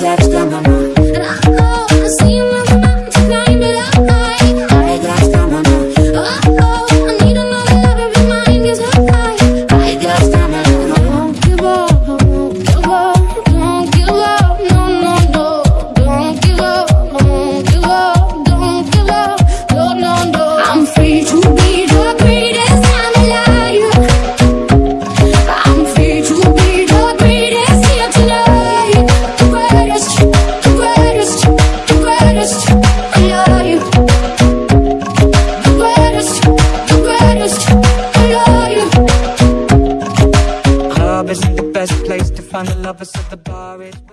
text on my Love isn't the best place to find the lovers, of the bar is.